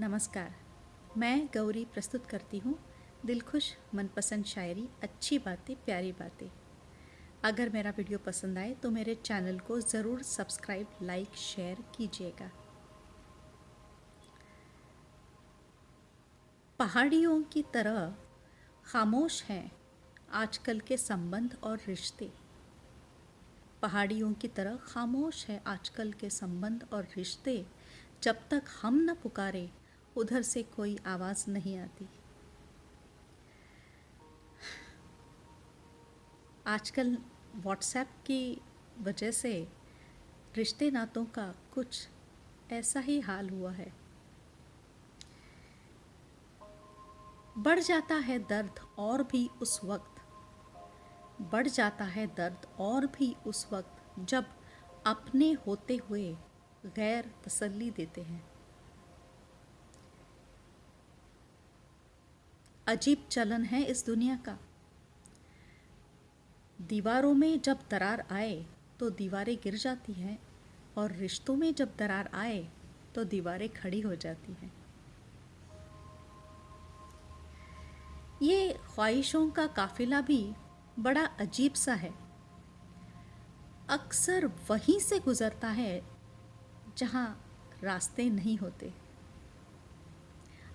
नमस्कार। मैं गौरी प्रस्तुत करती हूँ दिलखुश मनपसंद शायरी, अच्छी बातें, प्यारी बातें। अगर मेरा वीडियो पसंद आए तो मेरे चैनल को ज़रूर सब्सक्राइब, लाइक, शेयर कीजिएगा। पहाड़ियों की तरह खामोश हैं आजकल के संबंध और रिश्ते। पहाड़ियों की तरह खामोश है आजकल के संबंध और रिश्ते। जब तक हम न पुकारे उधर से कोई आवाज़ नहीं आती। आजकल व्हाट्सएप की वजह से रिश्ते नातों का कुछ ऐसा ही हाल हुआ है। बढ़ जाता है दर्द और भी उस वक्त। बढ़ जाता है दर्द और भी उस वक्त जब अपने होते हुए गैर तसल्ली देते हैं। अजीब चलन है इस दुनिया का। दीवारों में जब दरार आए तो दीवारें गिर जाती हैं, और रिश्तों में जब दरार आए तो दीवारें खड़ी हो जाती हैं। ये ख्वाहिशों का काफिला भी बड़ा अजीब सा है। अक्सर वहीं से गुज़रता है, जहाँ रास्ते नहीं होते।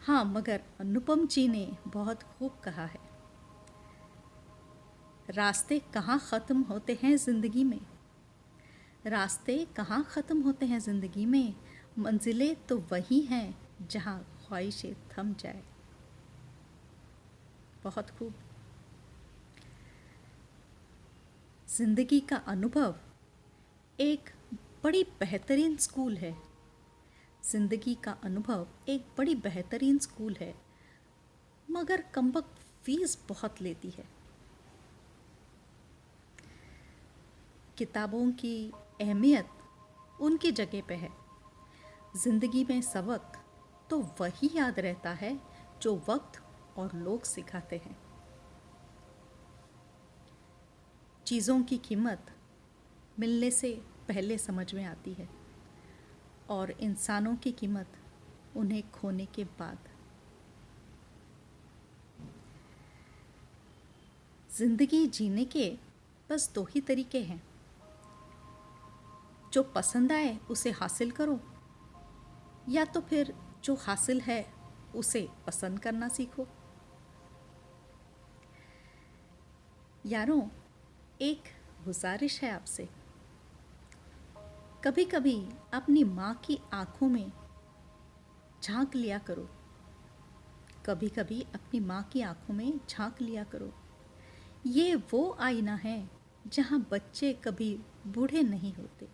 हाँ मगर अनुपम जी ने बहुत खूब कहा है। रास्ते कहाँ ख़त्म होते हैं ज़िंदगी में? रास्ते कहाँ ख़त्म होते हैं ज़िंदगी में? मंजिलें तो वही हैं जहाँ ख्वाहिशें थम जाए। बहुत खूब। ज़िंदगी का अनुभव एक बड़ी बेहतरीन स्कूल है। ज़िंदगी का अनुभव एक बड़ी बेहतरीन स्कूल है, मगर कमबक फ़ीस बहुत लेती है। किताबों की अहमियत उनकी जगह पे है। ज़िंदगी में सबक तो वही याद रहता है जो वक्त और लोग सिखाते हैं। चीज़ों की कीमत मिलने से पहले समझ में आती है। और इंसानों की कीमत उन्हें खोने के बाद। ज़िंदगी जीने के बस दो ही तरीके हैं। जो पसंद आए, उसे हासिल करो, या तो फिर जो हासिल है, उसे पसंद करना सीखो। यारों, एक गुजारिश है आपसे। कभी कभी अपनी माँ की आँखों में झाँक लिया करो। कभी कभी अपनी माँ की आँखों में झाँक लिया करो। ये वो आईना है जहाँ बच्चे कभी बूढ़े नहीं होते।